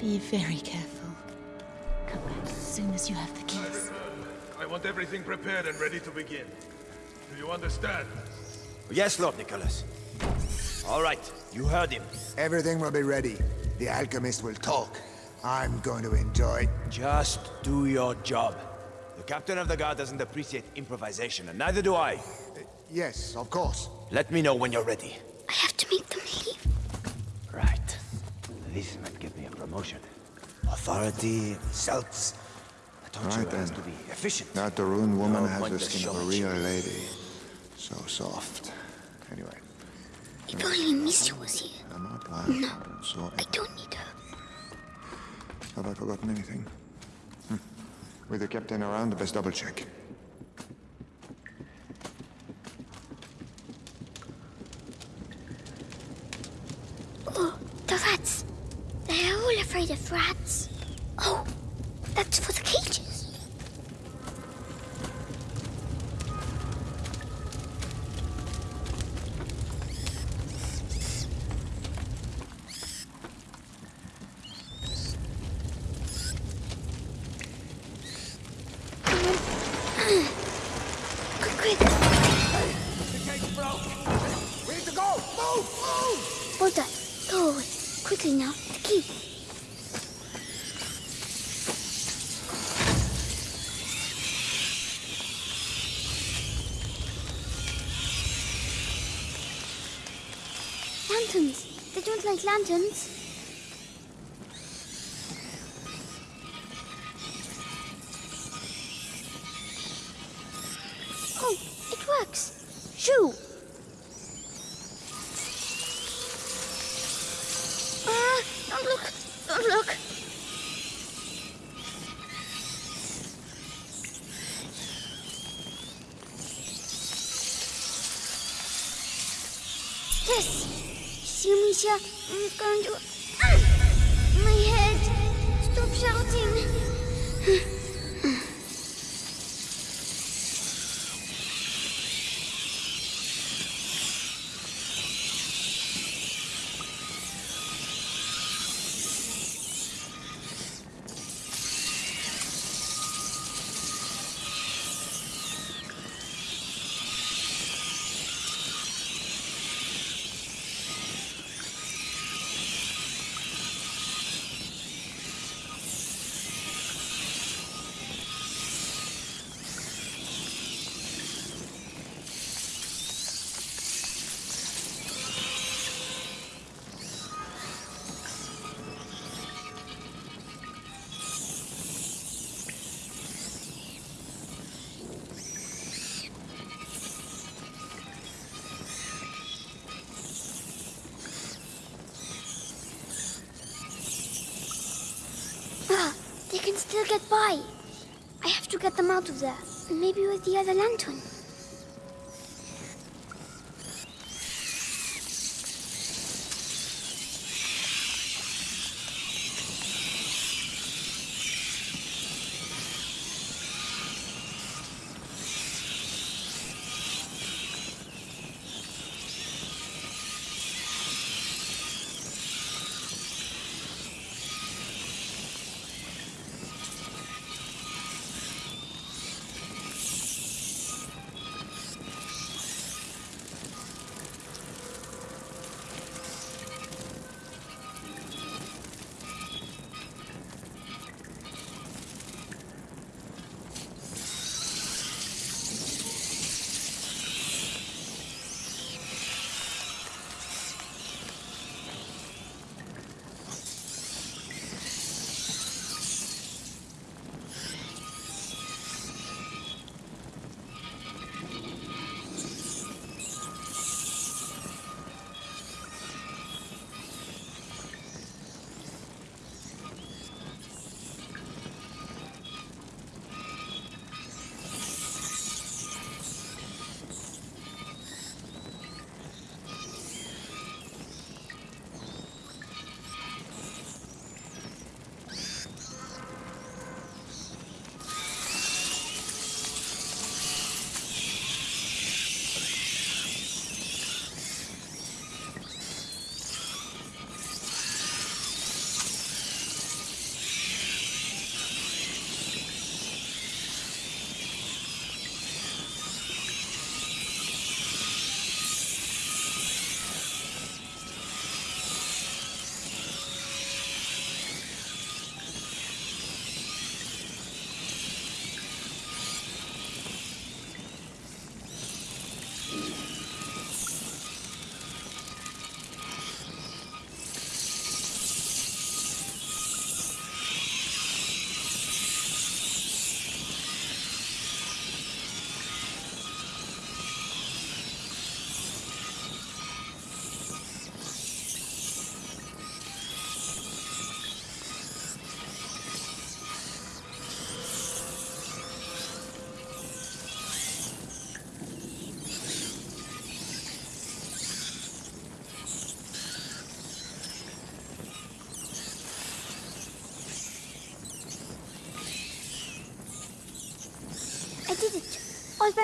Be very careful. Come back as soon as you have the keys. I want everything prepared and ready to begin. Do you understand? Yes, Lord Nicholas. All right, you heard him. Everything will be ready. The alchemist will talk. I'm going to enjoy... It. Just do your job. The captain of the guard doesn't appreciate improvisation, and neither do I. Uh, yes, of course. Let me know when you're ready. I have to make them leave. Right. This might get me a promotion. Authority, results. I told Right you it has then. to be efficient. That the ruined woman No has point the skin of a show real lady. So soft. Anyway, If only Amicia was here. I'm not lying. So, I don't need her. have I forgotten anything? Hmm. With the captain around, the best double check. Oh, the rats. They're all afraid of rats. Oh, that's for the cages. Quick, quick. We need to go! Move! Move! Hold that. Go away. Quickly now. The key. Lanterns. They don't like lanterns. Oh, it works. Shoo! Ah, don't look. Don't look. Yes. See, Amicia, I'm going to. Ah! Get by. I have to get them out of there. Maybe with the other lantern.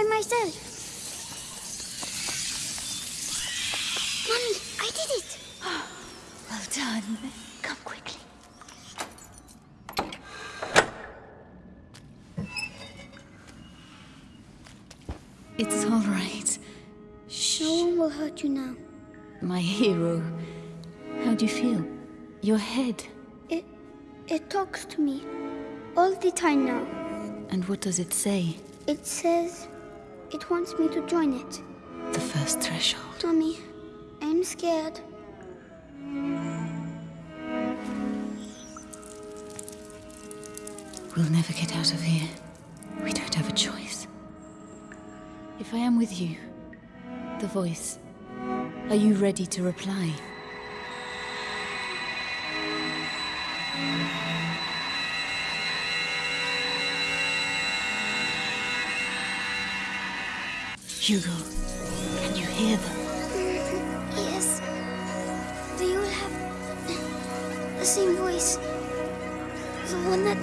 By myself. Mommy, I did it. Well done. Come quickly. It's all right. No one will hurt you now. My hero. How do you feel? Your head. It, it talks to me all the time now. And what does it say? It says it wants me to join it. The first threshold. Tommy, I'm scared. We'll never get out of here. We don't have a choice. If I am with you, the voice, are you ready to reply? Hugo, can you hear them? Yes. They all have the same voice. The one that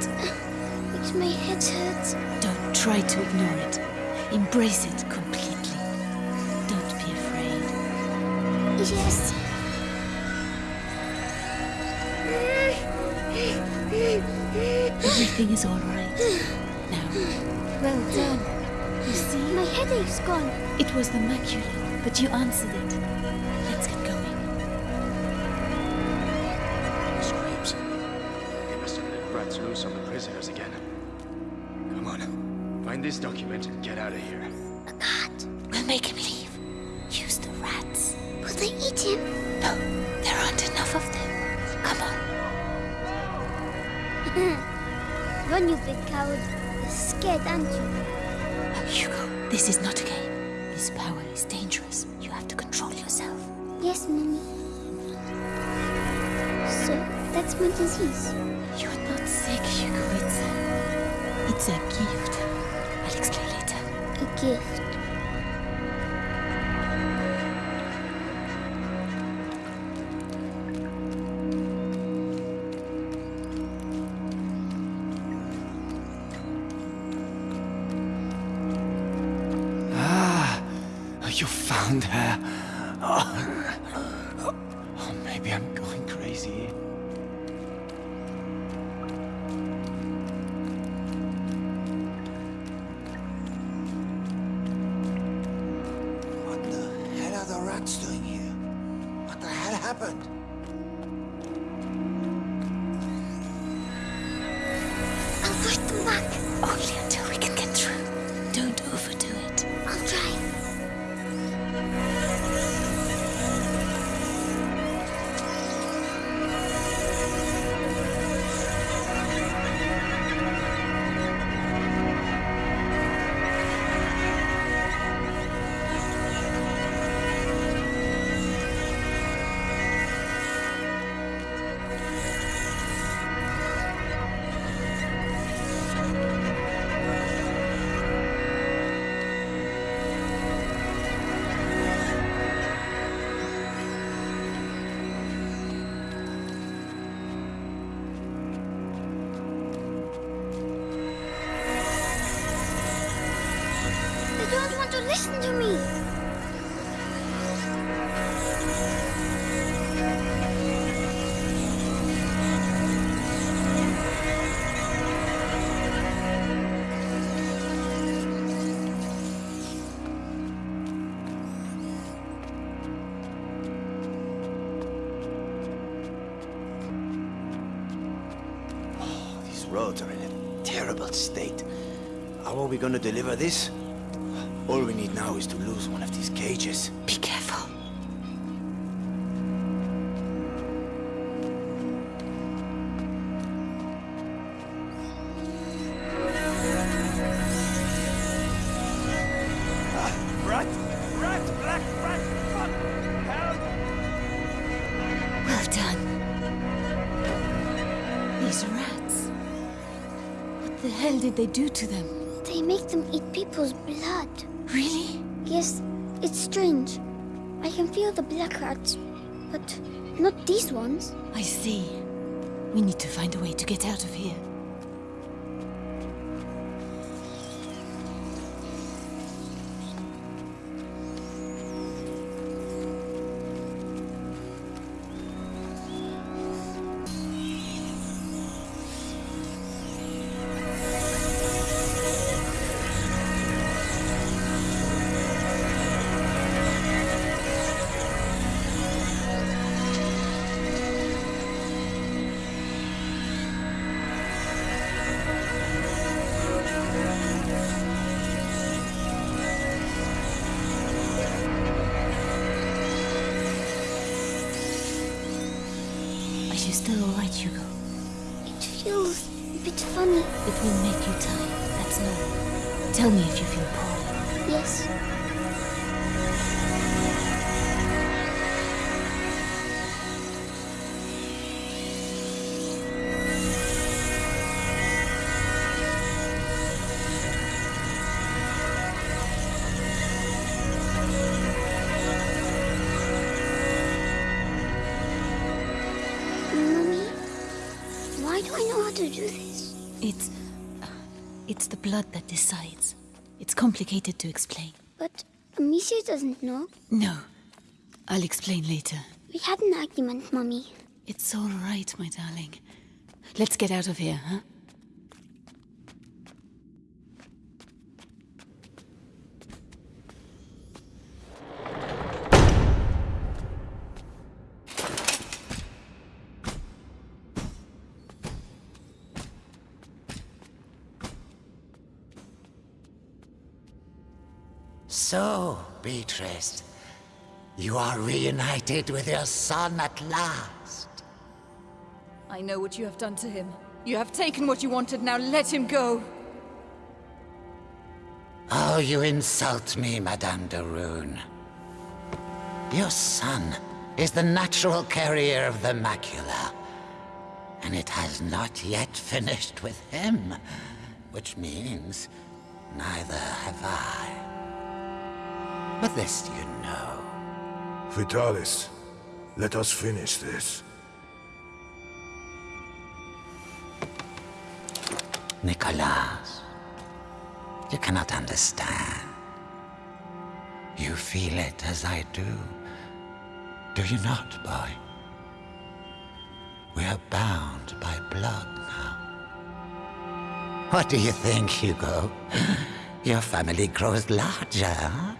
makes my head hurt. Don't try to ignore it. Embrace it completely. Don't be afraid. Yes. Everything is all right. Now, well done. You see? My headache's gone. It was the macula, but you answered it. Let's get going. Screams. They must have let rats loose on the prisoners again. Come on. Find this document and get out of here. A cat. We'll make him leave. Use the rats. Will they eat him? No, there aren't enough of them. Come on. Run, you big coward. You're scared, aren't you? Hugo, this is not a game. This power is dangerous. You have to control yourself. Yes, Mommy. So, that's my disease. You're not sick, Hugo. It's a... It's a gift. I'll explain later. A gift. You found her. Roads are in a terrible state. How are we gonna deliver this? All we need now is to lose one of these cages. Be careful. Rat! Rat! Black rat! Fuck! Help! Well done. These rats. What the hell did they do to them? They make them eat people's blood. Really? Yes, it's strange. I can feel the black rats, but not these ones. I see. We need to find a way to get out of here. Are you still alright, Hugo? It feels a bit funny. It will make you tired, that's normal. Tell me if you feel poorly. Yes, why do I know how to do this? It's. Uh, it's the blood that decides. It's complicated to explain. But Amicia doesn't know. No. I'll explain later. We had an argument, Mommy. It's all right, my darling. Let's get out of here, huh? So, Beatrice, you are reunited with your son at last. I know what you have done to him. You have taken what you wanted, now let him go. Oh, you insult me, Madame de Rune. Your son is the natural carrier of the macula. And it has not yet finished with him. Which means neither have I. But this you know. Vitalis, let us finish this. Nicholas, you cannot understand. You feel it as I do. Do you not, boy? We are bound by blood now. What do you think, Hugo? Your family grows larger, huh?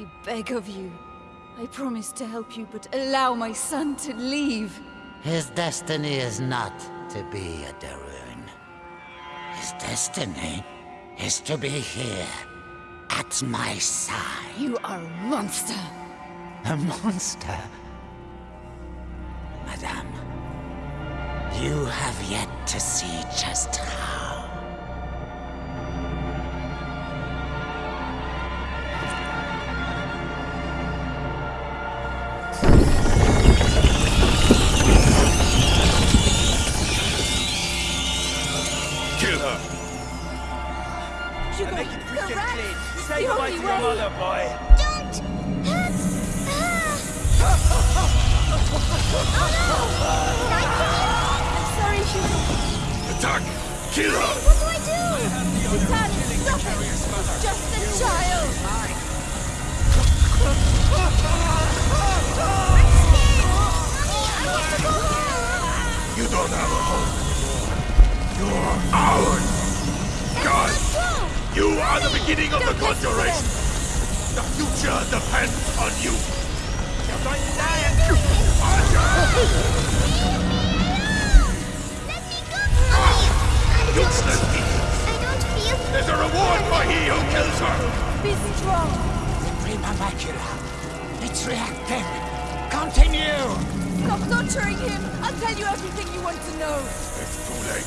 I beg of you. I promise to help you, but allow my son to leave. His destiny is not to be a de Rune. His destiny is to be here, at my side. You are a monster. A monster? Madame, you have yet to see just how. Only to your way. mother, boy. Don't hurt her! I'm sorry, Hugo. Attack! Kill her! What do I do? Vitalis, stop it! It's just a child! You don't have a home. You're ours! God! You are the beginning of the conjuration! The future depends on you! You're going to die and... Useless thief! I don't feel... There's a reward for he who kills her! Be strong! Prima macula. It's reacting. Continue! Stop torturing him! I'll tell you everything you want to know! It's too late.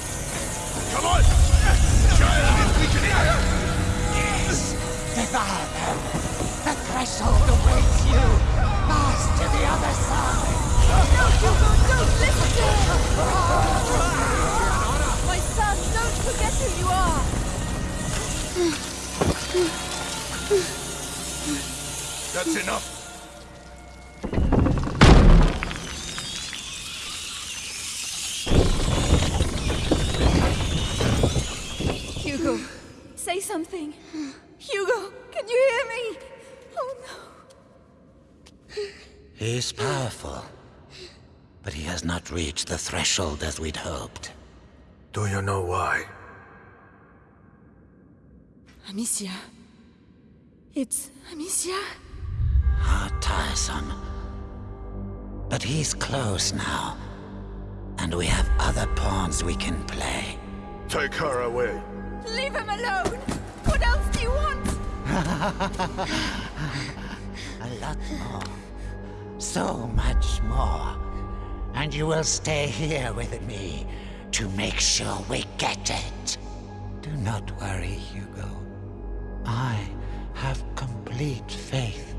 Come on! The child is weakening! Yes! Devour them! The threshold awaits you! Pass to the other side! No, Hugo, don't listen to him! My son, don't forget who you are! That's enough! Hugo, say something. Hugo, can you hear me? Oh no. He's powerful. But he has not reached the threshold as we'd hoped. Do you know why? Amicia. It's Amicia? How tiresome. But he's close now. And we have other pawns we can play. Take her away. Leave him alone! What else do you want? A lot more. So much more. And you will stay here with me to make sure we get it. Do not worry, Hugo. I have complete faith